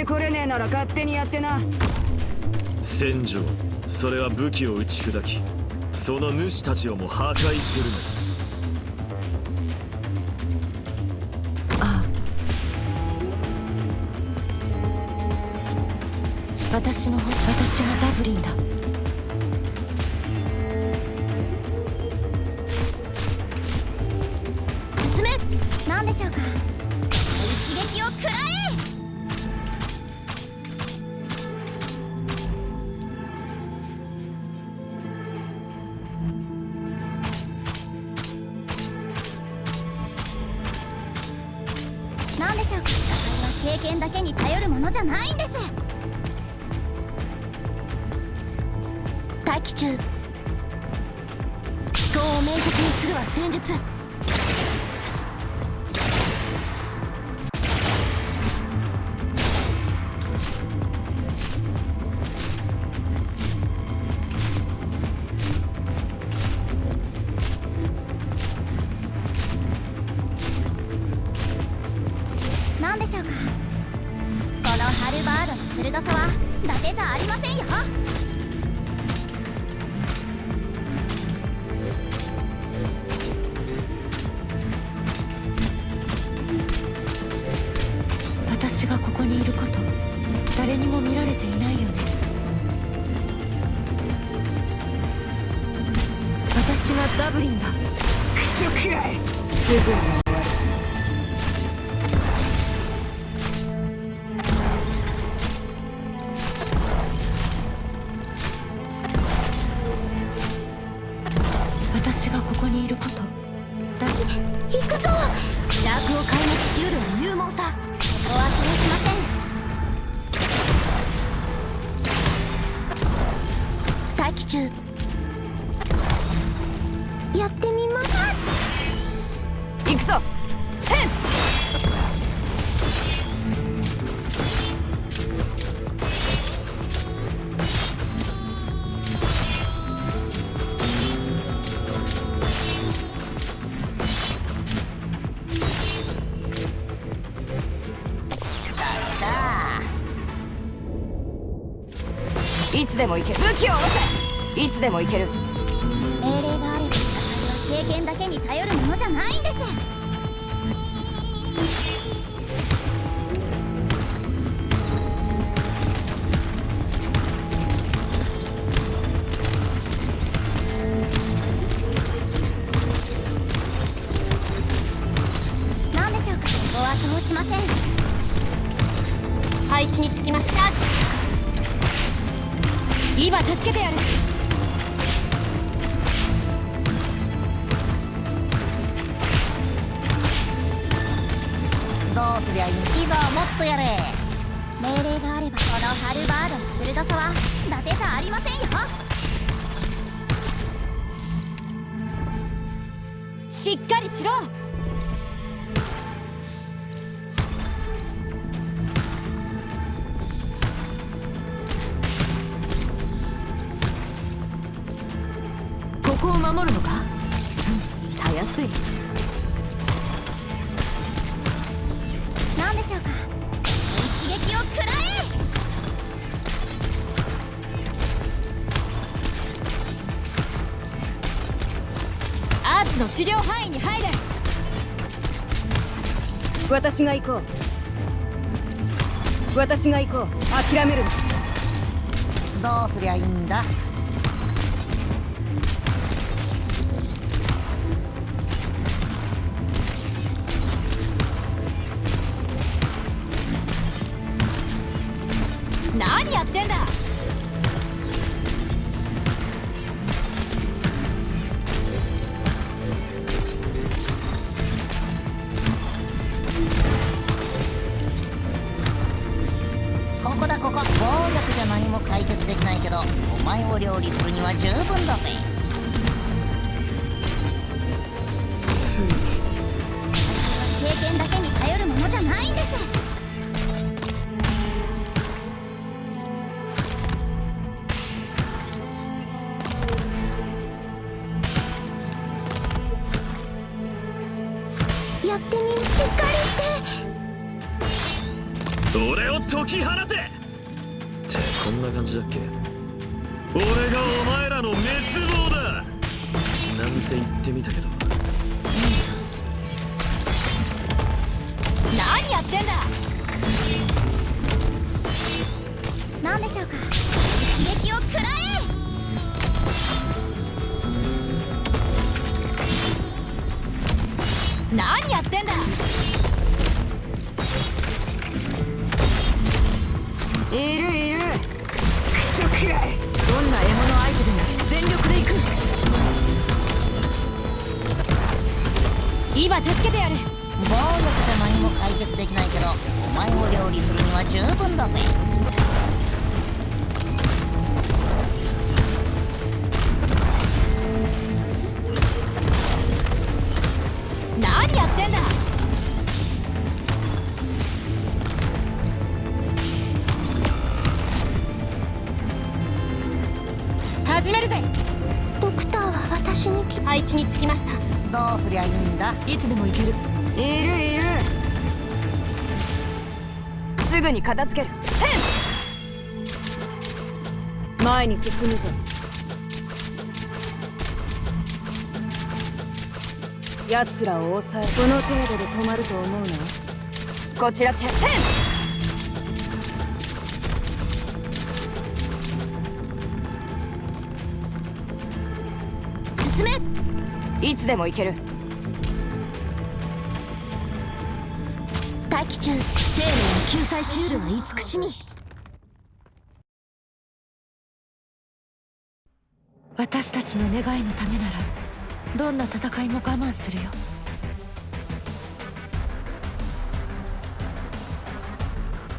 してこれねえなら勝手にやってな。戦場それは武器を打ち砕きその主たちをも破壊するのああ。私の私がダブリンだしょう。戦いは経験だけに頼るものじゃないんです。待機中。思考を明晰にするは戦術。でしょうか。このハルバードの鋭さは伊達じゃありませんよ。私がここにいること誰にも見られていないよね私がダブリンだ。クソくらい。すぐこと。だ行くぞ。邪悪を壊滅しうる勇猛さ。お忘れしません。待機中。やってみます。行くぞ。つでも行ける。武器を下ろせいつでも行ける。命令があれば戦いは経験だけに頼るものじゃないんです。何でしょうか。お後をしません。配置につきますチャージ今助けてやる。どうすりゃいいいざもっとやれ。命令があればこのハルバードの鋭さは伊達じゃありませんよ。しっかりしろすい。何でしょうか？一撃を食らえ！アーツの治療範囲に入れ！私が行こう。私が行こう。諦めるな。どうすりゃいいんだ？ないけどお前を料理するには十分だぜ。経験だけに頼るものじゃないんです。やってみしっかりして。俺を解き放てこんな感じだっけ？俺がお前らの滅亡だ！なんて言ってみたけど。何やってんだ！何でしょうか？一撃を食らえ！何やってんだ今助けてやる。暴力じゃ何も解決できないけどお前を料理するには十分だぜ。何やってんだ。始めるぜ。ドクターは私にき配置につきましたどうすりゃいいんだ？いつでも行ける。いるいる。すぐに片付ける。前に進むぞ。奴らを抑えこの程度で止まると思うな。こちらチェセン進めいつでも行ける。待機中生命の救済シュールは慈しみ私たちの願いのためならどんな戦いも我慢するよ